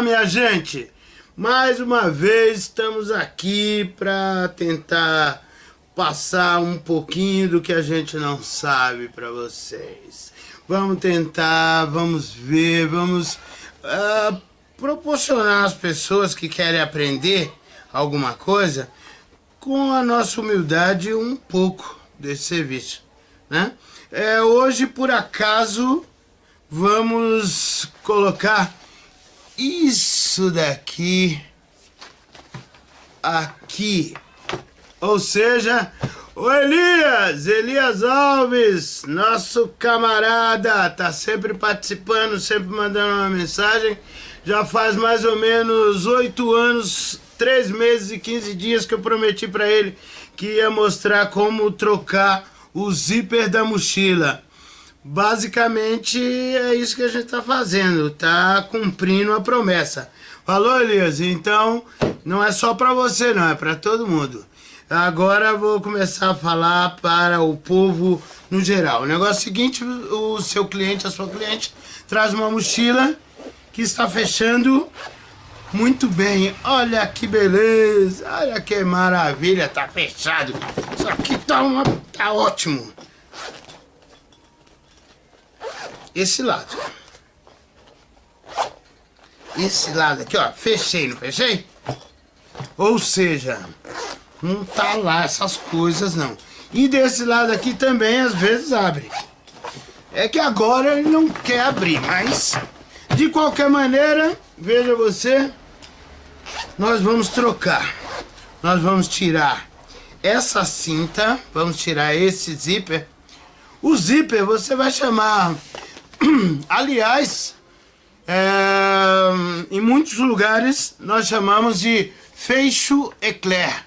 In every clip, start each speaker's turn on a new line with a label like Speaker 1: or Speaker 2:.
Speaker 1: Olá, minha gente! Mais uma vez estamos aqui para tentar passar um pouquinho do que a gente não sabe para vocês. Vamos tentar, vamos ver, vamos uh, proporcionar às pessoas que querem aprender alguma coisa com a nossa humildade um pouco desse serviço, né? É, hoje, por acaso, vamos colocar isso daqui aqui. Ou seja, o Elias, Elias Alves, nosso camarada, tá sempre participando, sempre mandando uma mensagem. Já faz mais ou menos oito anos, três meses e quinze dias que eu prometi para ele que ia mostrar como trocar o zíper da mochila. Basicamente é isso que a gente está fazendo, tá cumprindo a promessa. Falou, Elias? Então não é só para você, não, é para todo mundo. Agora vou começar a falar para o povo no geral. O negócio é o seguinte, o seu cliente, a sua cliente, traz uma mochila que está fechando muito bem. Olha que beleza, olha que maravilha, tá fechado. Isso aqui tá, uma, tá ótimo esse lado. Esse lado aqui, ó, fechei, não fechei? Ou seja, não tá lá essas coisas não. E desse lado aqui também às vezes abre. É que agora ele não quer abrir, mas de qualquer maneira, veja você, nós vamos trocar. Nós vamos tirar essa cinta, vamos tirar esse zíper. O zíper você vai chamar Aliás, é, em muitos lugares nós chamamos de fecho eclair.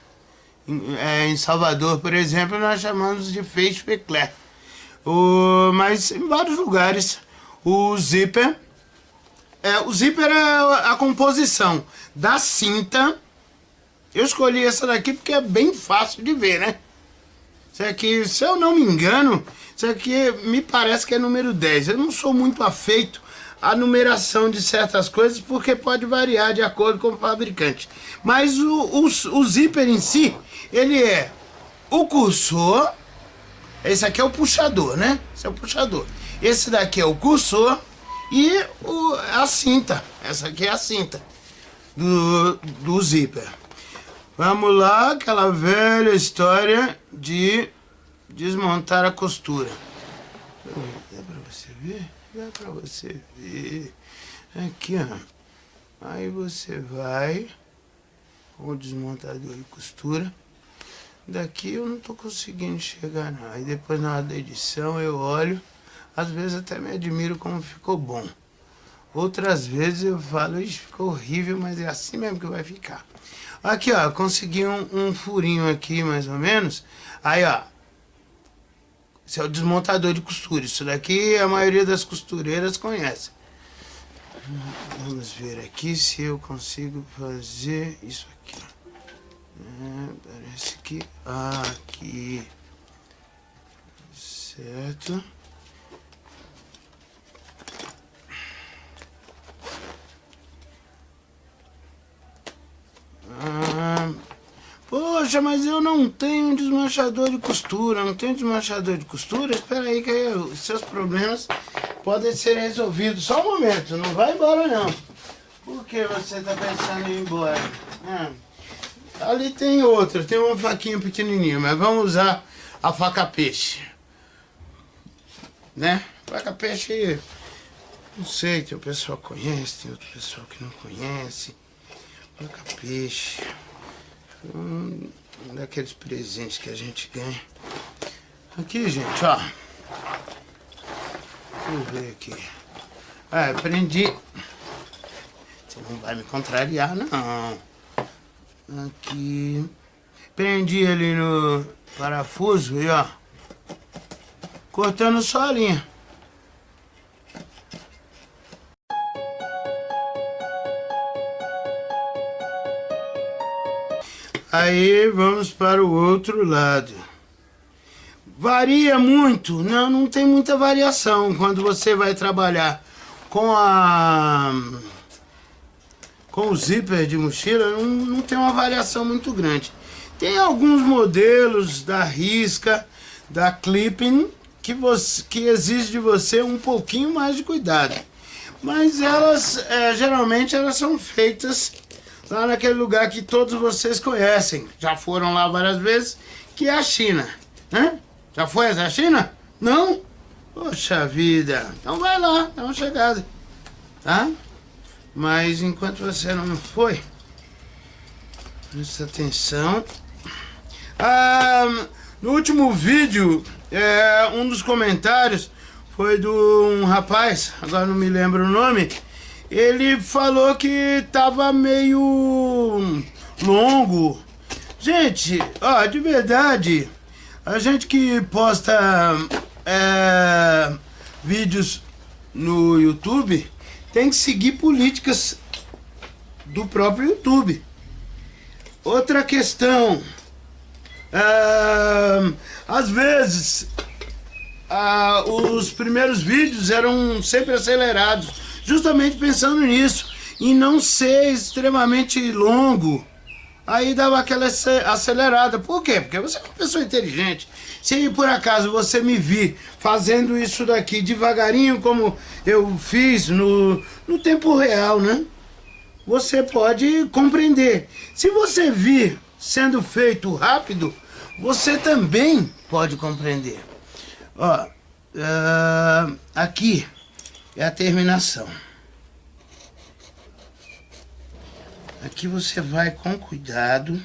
Speaker 1: Em, é, em Salvador, por exemplo, nós chamamos de fecho eclair. O, mas em vários lugares o zíper é, o zíper é a composição da cinta. Eu escolhi essa daqui porque é bem fácil de ver, né? Isso aqui, se eu não me engano, isso aqui me parece que é número 10. Eu não sou muito afeito à numeração de certas coisas porque pode variar de acordo com o fabricante. Mas o, o, o zíper em si, ele é o cursor, esse aqui é o puxador, né? Esse é o puxador. Esse daqui é o cursor e o, a cinta. Essa aqui é a cinta do, do zíper. Vamos lá, aquela velha história de desmontar a costura. Dá pra você ver? Dá pra você ver. Aqui, ó. Aí você vai com o desmontador de costura. Daqui eu não tô conseguindo chegar não. Aí depois na hora da edição eu olho. Às vezes até me admiro como ficou bom. Outras vezes eu falo, isso ficou horrível, mas é assim mesmo que vai ficar. Aqui, ó, consegui um, um furinho aqui, mais ou menos. Aí, ó, esse é o desmontador de costura. Isso daqui a maioria das costureiras conhece. Vamos ver aqui se eu consigo fazer isso aqui. É, parece que aqui. Certo. Poxa, mas eu não tenho um desmanchador de costura, não tenho desmanchador de costura? Espera aí que os seus problemas podem ser resolvidos. Só um momento, não vai embora não. Por que você está pensando em ir embora? Ah, ali tem outra, tem uma faquinha pequenininha, mas vamos usar a faca peixe. Né? Faca peixe, não sei, tem o pessoal que conhece, tem outro pessoal que não conhece. Faca peixe um daqueles presentes que a gente ganha. Aqui, gente, ó. Eu ver aqui. Ah, prendi. Você não vai me contrariar, não. Aqui. Prendi ali no parafuso e ó. Cortando só a linha. Aí vamos para o outro lado. Varia muito? Não, não tem muita variação quando você vai trabalhar com a com o zíper de mochila não, não tem uma variação muito grande. Tem alguns modelos da Risca, da Clipping, que, você, que exige de você um pouquinho mais de cuidado. Mas elas, é, geralmente, elas são feitas lá naquele lugar que todos vocês conhecem. Já foram lá várias vezes, que é a China. Né? Já foi a China? Não? Poxa vida. Então vai lá, dá uma chegada. Tá? Mas enquanto você não foi, presta atenção. Ah, no último vídeo, é, um dos comentários foi de um rapaz, agora não me lembro o nome, ele falou que tava meio longo. Gente, ó, de verdade, a gente que posta é, vídeos no YouTube tem que seguir políticas do próprio YouTube. Outra questão, é, às vezes os primeiros vídeos eram sempre acelerados, justamente pensando nisso, em não ser extremamente longo. Aí dava aquela acelerada. Por quê? Porque você é uma pessoa inteligente. Se por acaso você me vir fazendo isso daqui devagarinho, como eu fiz no, no tempo real, né? Você pode compreender. Se você vir sendo feito rápido, você também pode compreender. Ó, uh, aqui é a terminação. Aqui você vai com cuidado.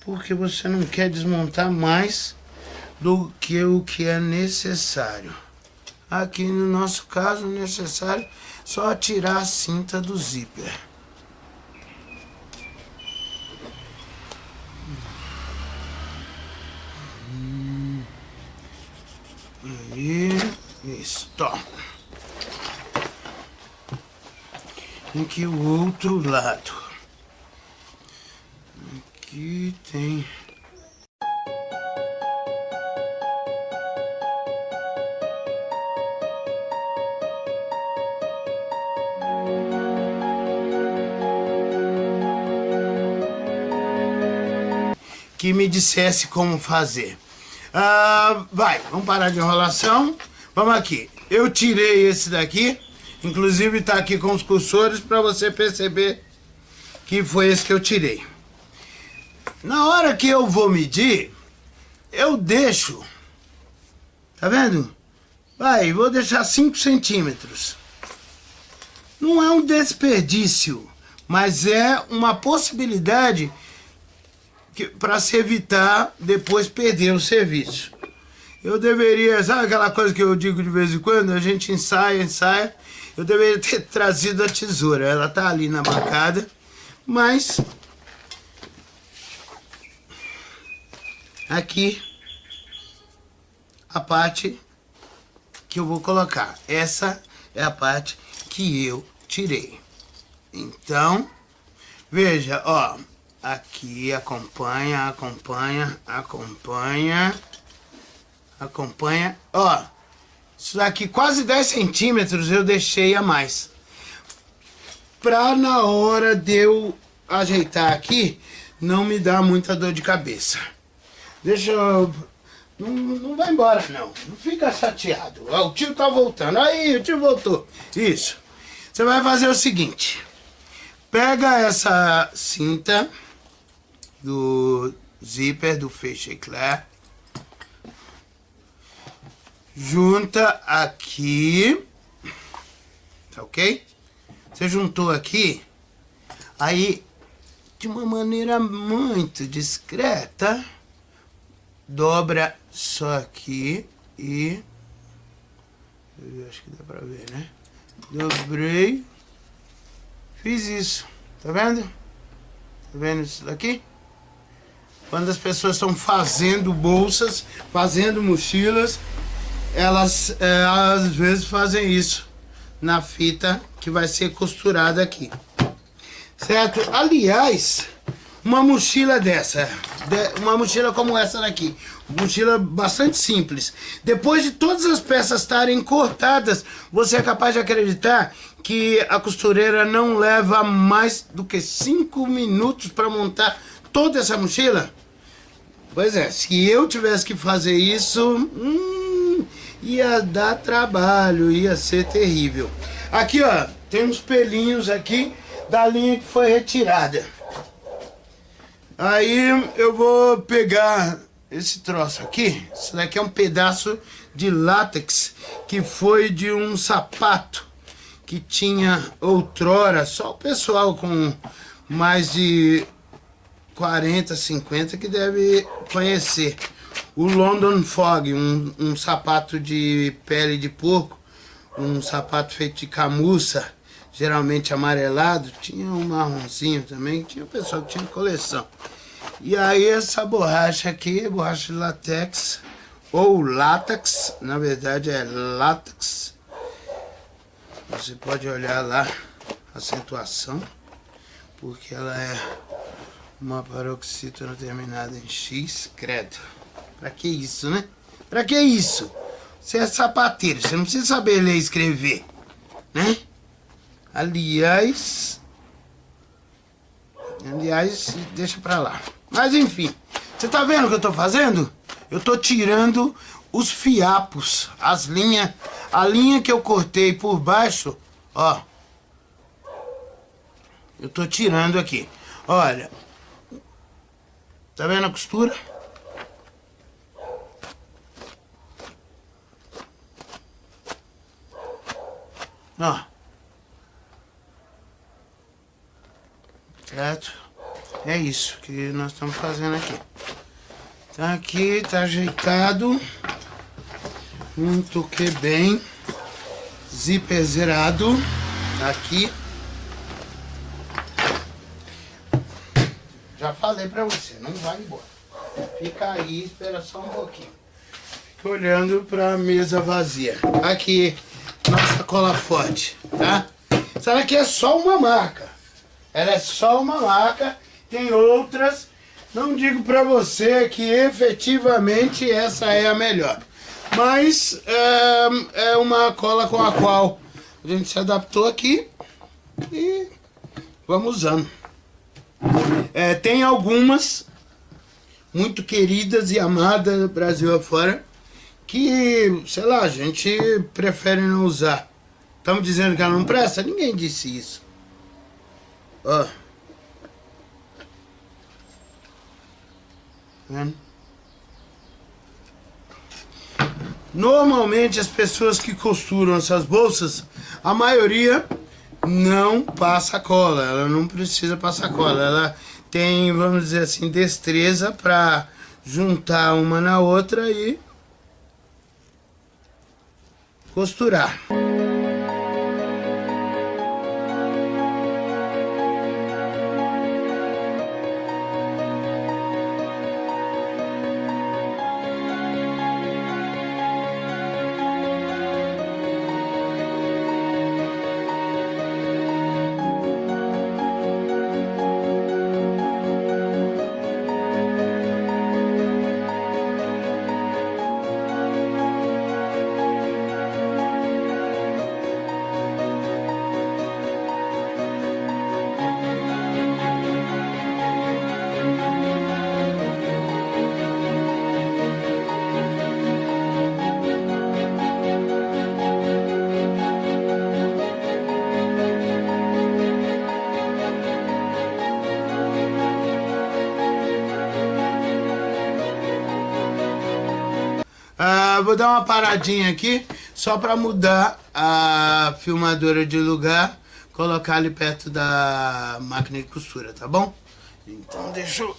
Speaker 1: Porque você não quer desmontar mais do que o que é necessário. Aqui no nosso caso, necessário só tirar a cinta do zíper. Aí, isso. Aqui o outro lado. Aqui tem... que me dissesse como fazer. Ah, vai, vamos parar de enrolação. Vamos aqui. Eu tirei esse daqui. Inclusive está aqui com os cursores para você perceber que foi esse que eu tirei. Na hora que eu vou medir, eu deixo. Tá vendo? Vai, vou deixar 5 centímetros. Não é um desperdício, mas é uma possibilidade para se evitar depois perder o serviço. Eu deveria, sabe aquela coisa que eu digo de vez em quando? A gente ensaia, ensaia. Eu deveria ter trazido a tesoura. Ela tá ali na bancada, mas aqui a parte que eu vou colocar. Essa é a parte que eu tirei. Então, veja, ó, Aqui, acompanha, acompanha, acompanha, acompanha. Ó, isso daqui quase 10 centímetros eu deixei a mais. Pra na hora de eu ajeitar aqui, não me dar muita dor de cabeça. Deixa eu... Não, não vai embora não, não fica chateado. Ó, o tio tá voltando, aí o tio voltou. Isso. Você vai fazer o seguinte. Pega essa cinta do zíper do feixe eclair. Junta aqui, tá ok? Você juntou aqui, aí de uma maneira muito discreta, dobra só aqui e... Acho que dá pra ver, né? Dobrei, fiz isso, tá vendo? Tá vendo isso daqui? Quando as pessoas estão fazendo bolsas, fazendo mochilas, elas é, às vezes fazem isso na fita que vai ser costurada aqui. Certo? Aliás, uma mochila dessa, uma mochila como essa daqui. Mochila bastante simples. Depois de todas as peças estarem cortadas, você é capaz de acreditar que a costureira não leva mais do que 5 minutos para montar toda essa mochila? Pois é, se eu tivesse que fazer isso, hum, ia dar trabalho, ia ser terrível. Aqui, ó, tem uns pelinhos aqui da linha que foi retirada. Aí eu vou pegar esse troço aqui. Isso daqui é um pedaço de látex que foi de um sapato que tinha outrora só o pessoal com mais de 40, 50 que deve conhecer. O London Fog, um, um sapato de pele de porco, um sapato feito de camuça, geralmente amarelado, tinha um marronzinho também, tinha o pessoal que tinha coleção. E aí essa borracha aqui, borracha de latex, ou látex, na verdade é látex. Você pode olhar lá a acentuação, porque ela é uma paroxítona terminada em X, credo. Pra que isso, né? Pra que isso? Você é sapateiro, você não precisa saber ler e escrever, né? Aliás... Aliás, deixa pra lá. Mas enfim, você tá vendo o que eu tô fazendo? Eu tô tirando os fiapos, as linhas, a linha que eu cortei por baixo, ó. Eu tô tirando aqui. Olha, Tá vendo a costura? Ó. Certo? É isso que nós estamos fazendo aqui. Tá aqui, tá ajeitado. Muito que bem. Zíper zerado. Tá aqui. Já falei pra você, não vai embora. Fica aí, espera só um pouquinho. Fica olhando pra mesa vazia. Aqui, nossa cola forte, tá? Essa daqui é só uma marca. Ela é só uma marca. Tem outras. Não digo pra você que efetivamente essa é a melhor. Mas é, é uma cola com a qual a gente se adaptou aqui. E vamos usando. É, tem algumas muito queridas e amadas Brasil afora que, sei lá, a gente prefere não usar. Estamos dizendo que ela não presta? Ninguém disse isso. Ó. Vendo? Normalmente as pessoas que costuram essas bolsas, a maioria não passa cola, ela não precisa passar cola, ela tem, vamos dizer assim, destreza para juntar uma na outra e costurar. Vou dar uma paradinha aqui, só para mudar a filmadora de lugar, colocar ali perto da máquina de costura, tá bom? Então deixa eu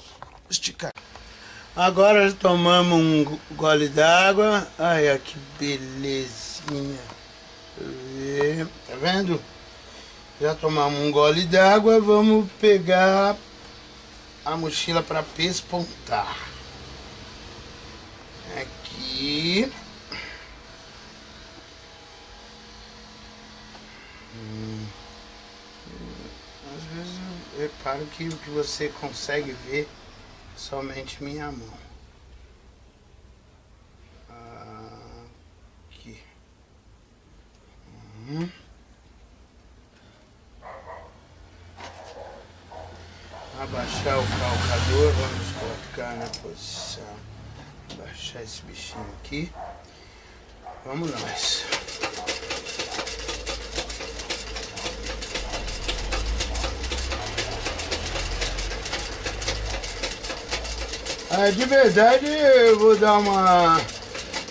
Speaker 1: esticar. Agora tomamos um gole d'água, olha que belezinha. Tá vendo? Já tomamos um gole d'água, vamos pegar a mochila para pespontar aqui. Hum. Às vezes eu reparo que o que você consegue ver somente minha mão. Aqui. Uhum. Abaixar o calcador, vamos colocar na posição. Abaixar esse bichinho aqui. Vamos nós. Ah, de verdade eu vou dar uma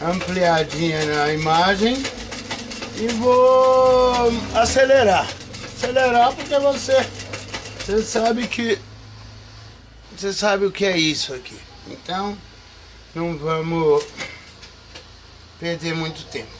Speaker 1: ampliadinha na imagem e vou acelerar. Acelerar porque você, você sabe que você sabe o que é isso aqui. Então não vamos perder muito tempo.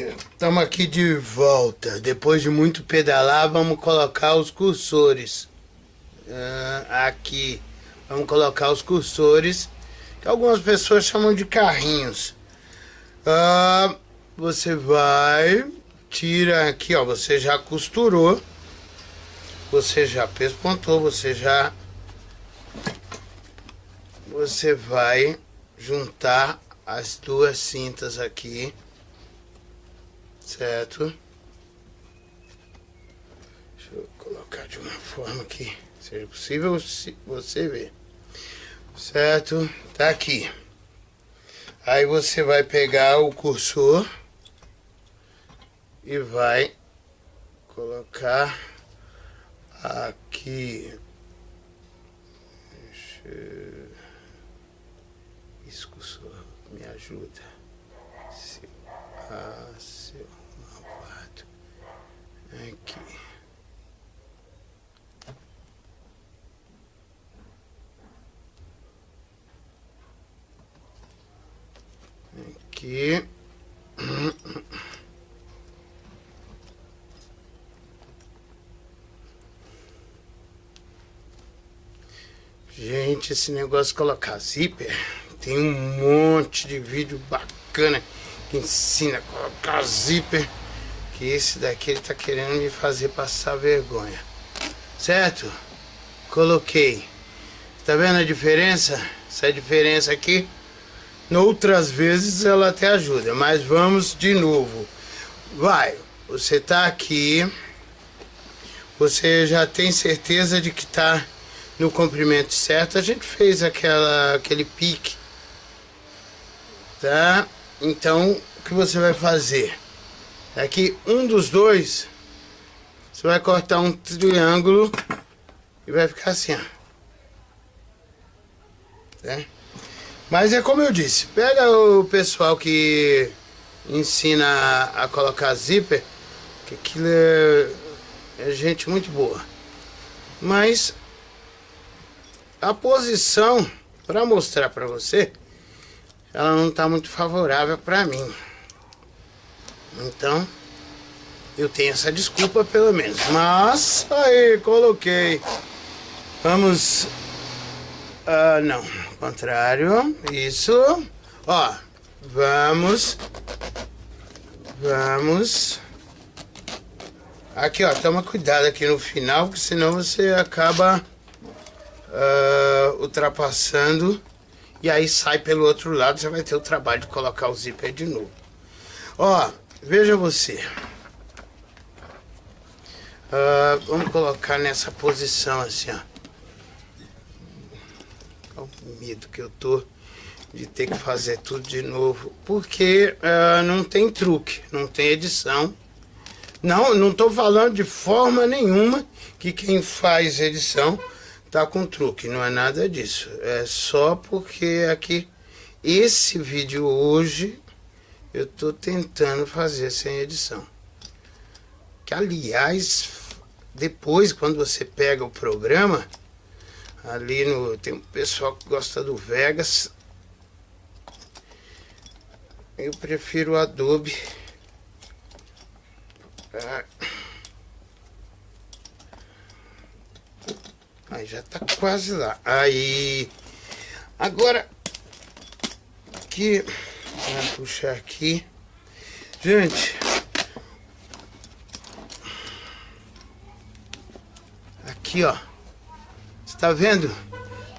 Speaker 1: Estamos aqui de volta. Depois de muito pedalar, vamos colocar os cursores. Uh, aqui. Vamos colocar os cursores. Que algumas pessoas chamam de carrinhos. Uh, você vai, tira aqui, ó. Você já costurou. Você já pespontou. Você já... Você vai juntar as duas cintas aqui certo? Deixa eu colocar de uma forma que seja possível você ver, certo? Tá aqui. Aí você vai pegar o cursor e vai colocar aqui. Esse cursor me ajuda. Ah, Aqui. Aqui. Gente, esse negócio de colocar zíper, tem um monte de vídeo bacana que ensina a colocar zíper que esse daqui ele tá querendo me fazer passar vergonha. Certo? Coloquei. Tá vendo a diferença? Essa diferença aqui, noutras vezes ela até ajuda, mas vamos de novo. Vai, você tá aqui, você já tem certeza de que tá no comprimento certo. A gente fez aquela, aquele pique, tá? Então, o que você vai fazer? é que um dos dois você vai cortar um triângulo e vai ficar assim, ó. Né? Mas é como eu disse, pega o pessoal que ensina a, colocar zíper, que aquilo é, é gente muito boa. Mas a posição, para mostrar para você, ela não está muito favorável para mim. Então, eu tenho essa desculpa pelo menos. Mas, aí, coloquei. Vamos... Uh, não, contrário. Isso. Ó, vamos... Vamos... Aqui, ó, toma cuidado aqui no final, porque senão você acaba uh, ultrapassando e aí sai pelo outro lado, você vai ter o trabalho de colocar o zíper de novo. Ó, Veja você. Uh, vamos colocar nessa posição assim, ó. Olha o medo que eu tô de ter que fazer tudo de novo, porque uh, não tem truque, não tem edição. Não, não estou falando de forma nenhuma que quem faz edição tá com truque, não é nada disso. É só porque aqui esse vídeo hoje eu estou tentando fazer sem edição. Que aliás, depois quando você pega o programa, ali no tem um pessoal que gosta do Vegas, eu prefiro o Adobe. Ah. Aí já tá quase lá. Aí. Agora. Vamos puxar aqui. Gente. Aqui, ó. Tá vendo?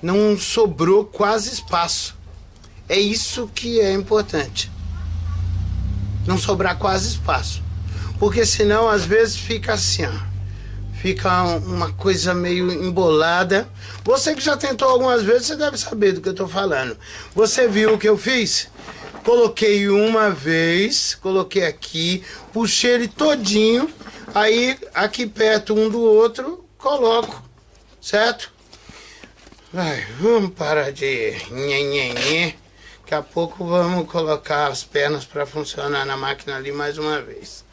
Speaker 1: Não sobrou quase espaço. É isso que é importante não sobrar quase espaço. Porque senão às vezes fica assim, ó. Fica uma coisa meio embolada. Você que já tentou algumas vezes, você deve saber do que eu tô falando. Você viu o que eu fiz? Coloquei uma vez, coloquei aqui, puxei ele todinho, aí aqui perto um do outro, coloco, certo? Vai, vamos parar de nhenhenhê. Daqui a pouco vamos colocar as pernas para funcionar na máquina ali mais uma vez.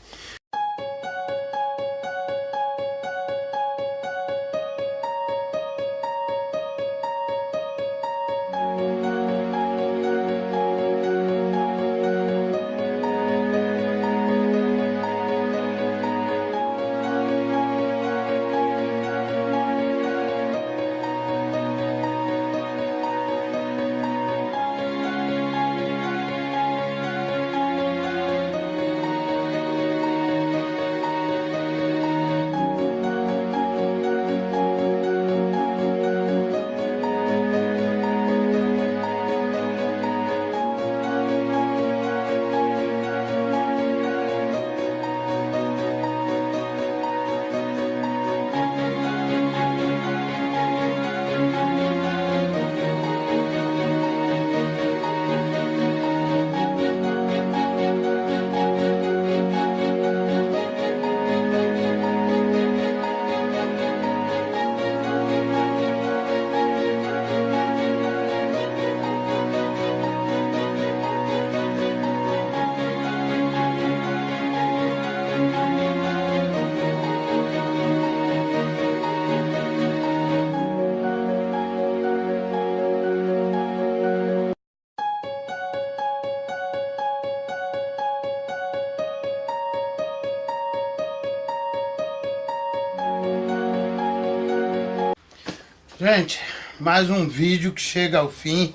Speaker 1: Gente, mais um vídeo que chega ao fim.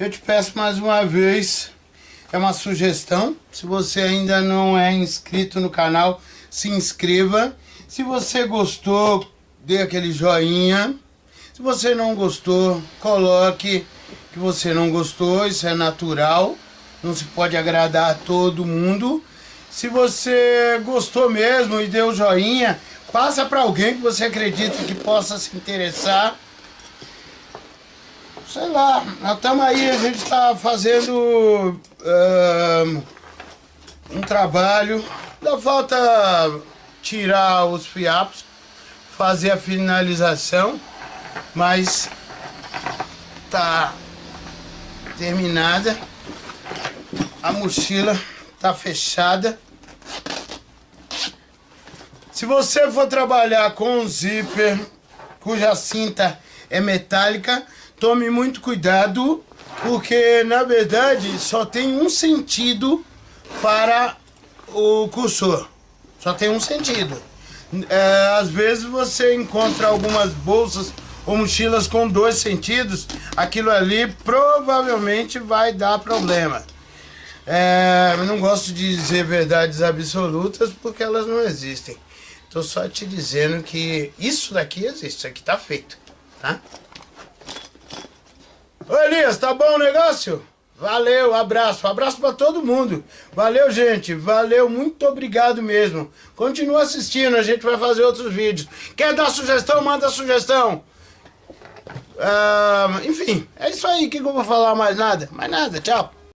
Speaker 1: Eu te peço mais uma vez, é uma sugestão. Se você ainda não é inscrito no canal, se inscreva. Se você gostou, dê aquele joinha. Se você não gostou, coloque que você não gostou, isso é natural. Não se pode agradar a todo mundo. Se você gostou mesmo e deu joinha, passa para alguém que você acredita que possa se interessar sei lá, nós estamos aí, a gente está fazendo uh, um trabalho, ainda falta tirar os fiapos, fazer a finalização, mas tá terminada, a mochila tá fechada. Se você for trabalhar com um zíper cuja cinta é metálica, tome muito cuidado, porque na verdade só tem um sentido para o cursor. Só tem um sentido. É, às vezes você encontra algumas bolsas ou mochilas com dois sentidos, aquilo ali provavelmente vai dar problema. É, eu não gosto de dizer verdades absolutas porque elas não existem. Estou só te dizendo que isso daqui existe, isso aqui está feito, tá? Ô Elias, tá bom o negócio? Valeu, abraço, abraço para todo mundo. Valeu, gente, valeu, muito obrigado mesmo. Continua assistindo, a gente vai fazer outros vídeos. Quer dar sugestão? Manda sugestão. Ah, enfim, é isso aí. O que, que eu vou falar mais nada? Mais nada, tchau.